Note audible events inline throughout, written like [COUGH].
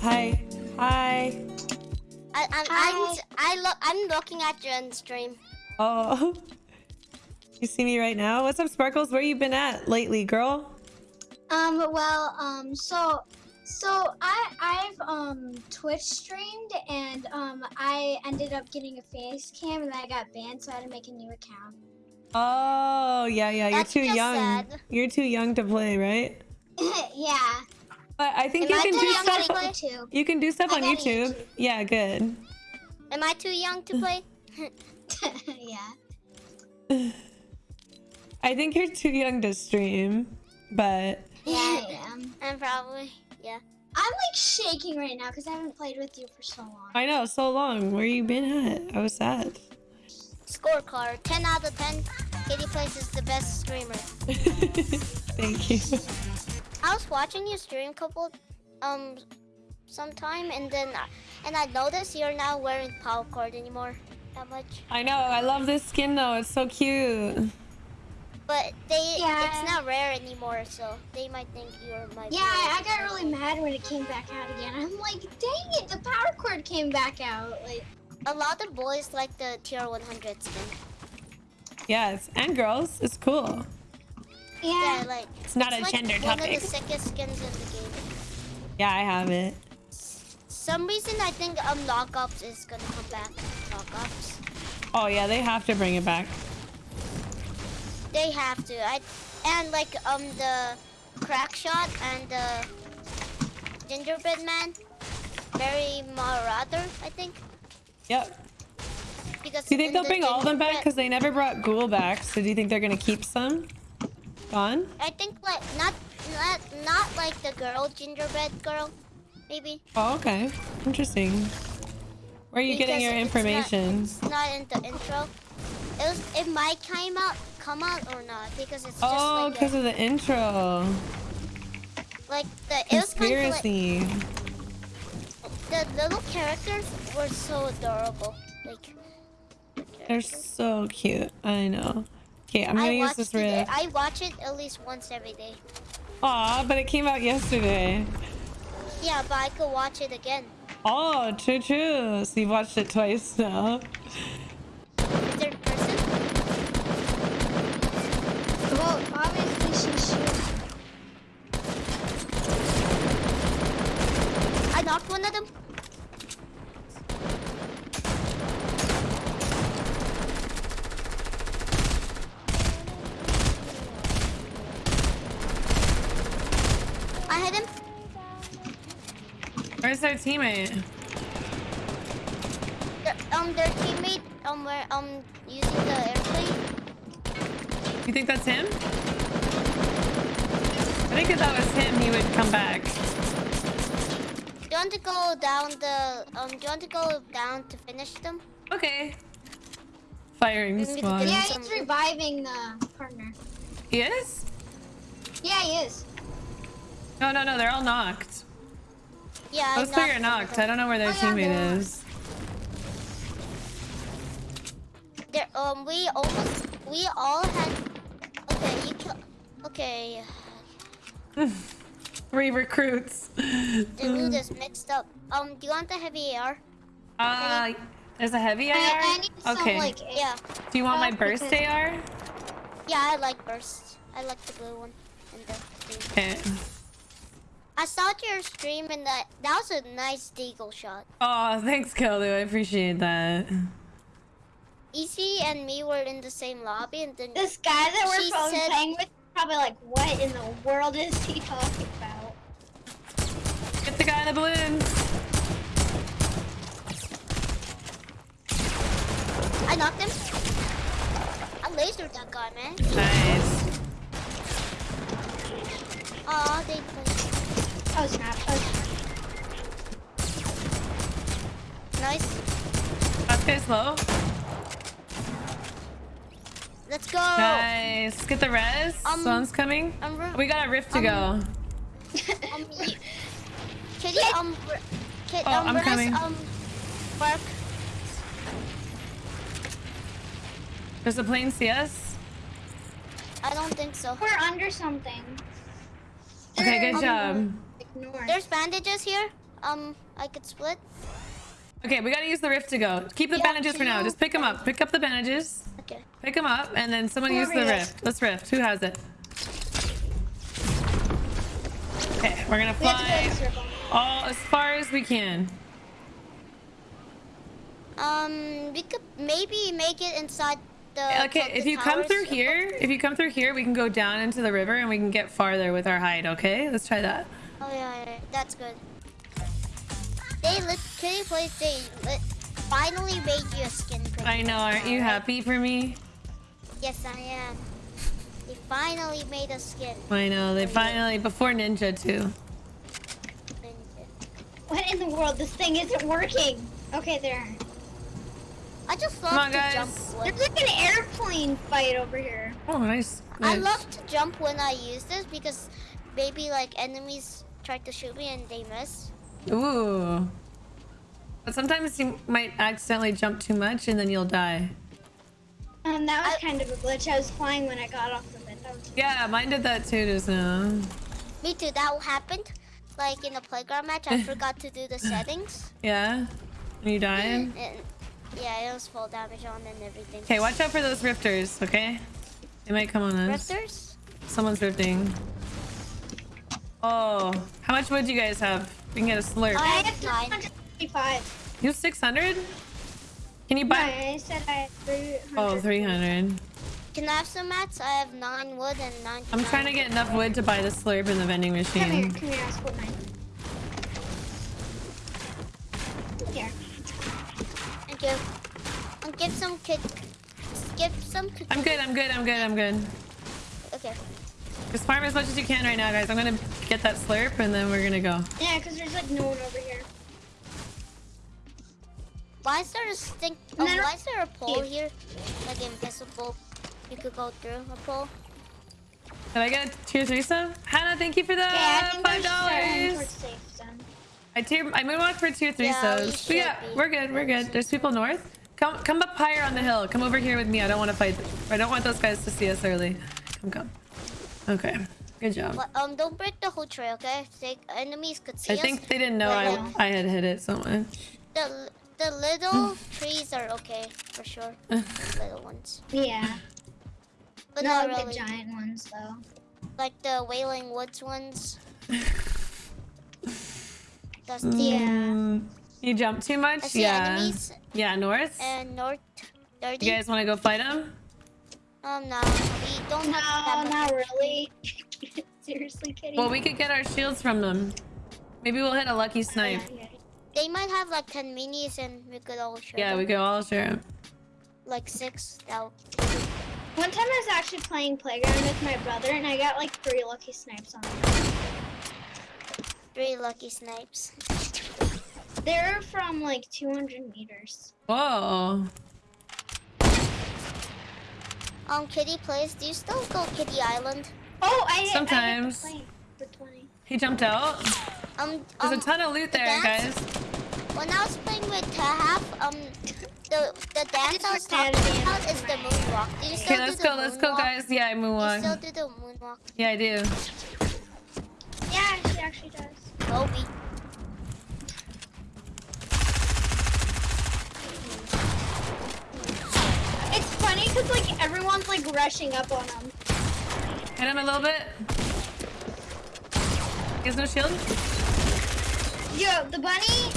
Hi. Hi. I, I'm, Hi. I'm, I look, I'm looking at your end stream. Oh. [LAUGHS] You see me right now? What's up, Sparkles? Where you been at lately, girl? Um, well, um, so, so I, I've, um, Twitch streamed and, um, I ended up getting a face cam and then I got banned, so I had to make a new account. Oh, yeah, yeah. You're That's too young. sad. You're too young to play, right? [LAUGHS] yeah. But I think Am you I can too do young to stuff. play? too. You can do stuff I on YouTube. YouTube. Yeah, good. Am I too young to play? [LAUGHS] [LAUGHS] yeah. [LAUGHS] I think you're too young to stream, but Yeah, I am. I'm probably, yeah. I'm like shaking right now because I haven't played with you for so long. I know so long. Where you been at? I was sad. Scorecard, 10 out of 10. Katie Plays is the best streamer. Thank you. I was watching you stream a couple, um, sometime, and then, I- and I noticed you're not wearing Power Chord anymore that much. I know. I love this skin though. It's so cute. But they, Yeah. it's not rare anymore, so they might think you're my. Yeah, I, I got really mad when it came back out again. I'm like, dang it, the Power Chord came back out. Like, A lot of boys like the tier 100 skin. Yes, and girls. It's cool. Yeah, yeah. like. It's not a like gender one topic. of the sickest skins in the game. Yeah, I have it. Some reason I think um lockups is gonna come back. Lockups. Oh yeah, they have to bring it back. They have to. I and like um the crack shot and the gingerbread man, Merry Marauder, I think. Yep. Because Do you think they'll the bring all of them back? Because they never brought Ghoul back. So do you think they're gonna keep some? Gone? I think like not not not like the girl gingerbread girl, maybe. Oh, okay. Interesting. Where are you getting Because your it's not- information? It's not in the intro. It was. It might come out, come out or not because it's just Oh, because a, of the intro. like the. It was kind of like the little characters were so adorable. Like. the They're so cute. I know. Okay, I'm gonna I use this. I watch it at least once every day. Aw, but it came out yesterday. Yeah, but I could watch it again. Oh, true, true. So you've watched it twice now. Is there a person? Well, obviously she's shooting. I knocked one of them. I hit him. Where's their teammate? Their, um, their teammate um were um using the airplane. You think that's him? I think if that was him, he would come back. Do you want to go down the um? Do you want to go down to finish them? Okay. Firing We need squad. Yeah, he's reviving the partner. He is? Yeah, he is. No, no, no. They're all knocked. Yeah. I Those three are one of knocked. I don't know where their Oh, teammate is. There, um, we almost, we all had. Okay, you kill. Okay, [LAUGHS] Three recruits. the loot is mixed up. Um, do you want the heavy AR? Uh, there's a heavy AR? I, I need some okay. like Yeah, Do you want my uh, burst because- AR? yeah, I like burst. I like the blue one and the green. Okay. I saw your stream and that that was a nice deagle shot. Oh, thanks, Keldu. I appreciate that. Easy and me were in the same lobby and then this guy that we're She probably said- playing with. Probably like, what in the world is he talking about? Get the guy in the balloon. I knocked him. I lasered that guy, man. Nice. Aw, they. Oh snap! Oh snap! Nice. Last guy's low. Let's go. Nice. Get the res. Um, Someone's coming. I'm We got a rift to [LAUGHS] um, go. Um, Kitty, um, kid, Oh, um, I'm Riz, coming. um, work. Does the plane see us? I don't think so. We're under something. Okay, They're good job. Ignore. There's bandages here. um I could split. Okay, we gotta use the rift to go. Keep the Yeah, bandages for now. Just pick them up. Pick up the bandages. Okay. Pick them up, and then someone use the Whoever rift. Let's rift. Who has it? Okay, we're gonna We have to go fly in a circle. all as far as we can. Um, we could maybe make it inside the. Okay, tilted if you come through here, if you come through here, we can go down into the river and we can get farther with our hide. Okay, let's try that. Oh yeah, yeah, yeah, that's good. They lit. Kitty Plays. They lit, finally made you a skin. pretty I know. Aren't you happy for me? Yes, I am. They finally made a skin. I know. They finally before Ninja too. What in the world? This thing isn't working. Okay, there. I just love Come on, to guys. jump. There's like an airplane fight over here. Oh, nice. I love to jump when I use this because maybe like enemies try to shoot me and they miss. Ooh. But sometimes you might accidentally jump too much and then you'll die. Um, that was I- kind of a glitch. I was flying when I got off the bed. That was Yeah, mine did that too just now. Me too. That happened. Like in the playground match, I [LAUGHS] forgot to do the settings. Yeah? And you died? And yeah, it was full damage on and everything. Okay, watch out for those rifters, okay? They might come on us. Rifters? Someone's rifting. Oh, how much wood do you guys have? We can get a slurp. I have have nine. 325. You have 600? Can you No, buy? I said I had 300. Oh, 300. Can I have some mats? I have nine wood and nine. I'm trying to get enough wood to buy the slurp in the vending machine. Come here, come here. I split mine. Here. Thank you. And give some kid. Give some. Kid I'm good, I'm good, I'm good, I'm good. Okay. Just farm as much as you can right now, guys. I'm gonna get that slurp and then we're gonna go. Yeah, because there's like no one over here. Why is there a stink? Oh, no. why is there a pole here? Like invisible. You could go through a pole. Did I get a tier three sub? Hannah, thank you for Okay, I that. think Five we're dollars. towards safe zone. I tier I moonwalk for tier three Yeah, subs. But yeah, be. we're good, we're good. There's people north. Come come up higher on the hill. Come over here with me. I don't want to fight. I don't want those guys to see us early. Come come. Okay. Good job. But, um, don't break the whole trail, okay? They, enemies could see I us. think they didn't know but, I, I had hit it so much. The the little [LAUGHS] trees are okay for sure. The [LAUGHS] little ones, Yeah. but Not not really. the giant ones though. Like the Wailing Woods ones. That's [LAUGHS] the Mm, You jumped too much? Yeah. enemies Yeah, north. and north. Thirty. You guys want to go fight them? Um, no, we don't No, have not really. [LAUGHS] Seriously, Kitty. Well, we could get our shields from them. Maybe we'll hit a lucky snipe. Yeah, yeah. They might have like ten minis, and we could all share. Yeah, them. we could all share 'em. like six. That One time I was actually playing playground with my brother, and I got like three lucky snipes on him. three lucky snipes. They're from like 200 meters. Whoa. Um, Kitty plays. Do you still go Kitty Island? Oh, I I Sometimes. hit the plane for 20. He jumped out. Um, There's um, a ton of loot there, dance? guys. When I was playing with Tahap, um, the the dance I was just had talking a about is the tonight. moonwalk. Do you still Okay, let's do go, the let's go, guys. Yeah, I move You still do the moonwalk, Yeah, I do. Yeah, she actually does. Kobe. Funny because like everyone's like rushing up on him. Hit him a little bit. He has no shield? Yo, the bunny,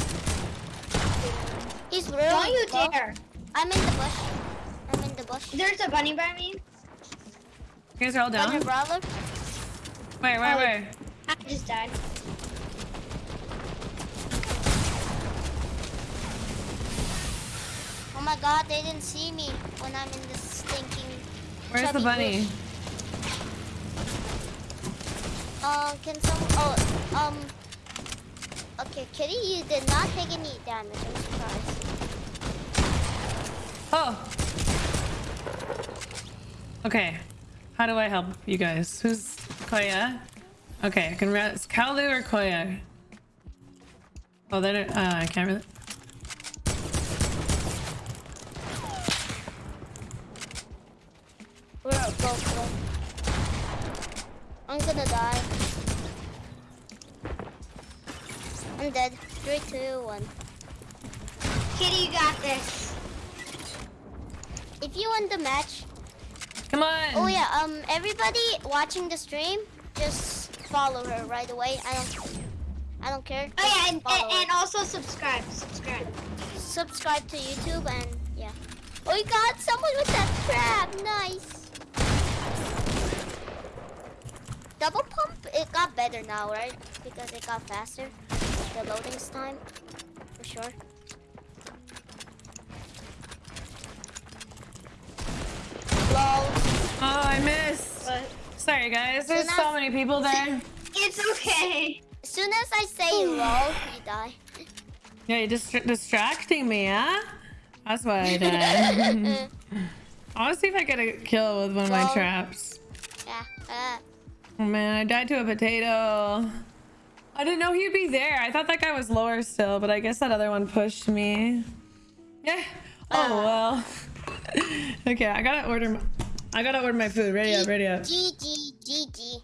He's really don't you low. dare. I'm in the bush. I'm in the bush. There's a bunny by me. You guys are all Got your down? brother? Where, where, Oh. where? I just died. My god, they didn't see me when I'm in this stinking. Where's the bunny? bush. Um, can some? Oh, um. Okay, Kitty, you did not take any damage. I'm surprised. Oh. Okay. How do I help you guys? Who's Koya? Okay, I can rest. Kalu or Koya? Oh, they're, uh, I can't really. We're both low. I'm gonna die. I'm dead. Three, two, one. Kitty, you got this. If you win the match, Come on. oh yeah, um, everybody watching the stream, just follow her right away. I don't, I don't care. Oh yeah, and, and, and also subscribe. Subscribe. subscribe to YouTube and yeah. Oh, we got someone with that trap. Nice. Double pump, it got better now, right? Because it got faster. The loading time, for sure. Lol. Oh, I missed. But Sorry, guys. There's So so many people there. [LAUGHS] it's okay. As soon as I say [SIGHS] lol, you die. Yeah, you're just distracting me, huh? That's why I did. I want to see if I get a kill with one of my traps. yeah. Uh, Oh man, I died to a potato. I didn't know he'd be there. I thought that guy was lower still, but I guess that other one pushed me. Yeah. Oh ah. well. [LAUGHS] okay, I gotta order. My, I gotta order my food. Ready up, ready up. GG, GG.